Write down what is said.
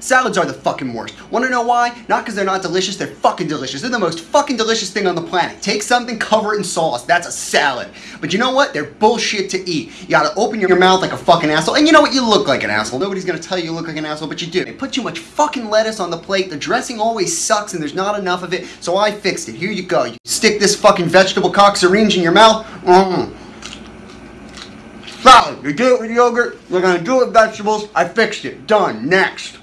Salads are the fucking worst. Wanna know why? Not because they're not delicious, they're fucking delicious. They're the most fucking delicious thing on the planet. Take something, cover it in sauce. That's a salad. But you know what? They're bullshit to eat. You gotta open your mouth like a fucking asshole. And you know what? You look like an asshole. Nobody's gonna tell you you look like an asshole, but you do. They put too much fucking lettuce on the plate. The dressing always sucks and there's not enough of it. So I fixed it. Here you go. You stick this fucking vegetable cock syringe in your mouth. Mm. Salad. You do it with yogurt. You're gonna do it with vegetables. I fixed it. Done. Next.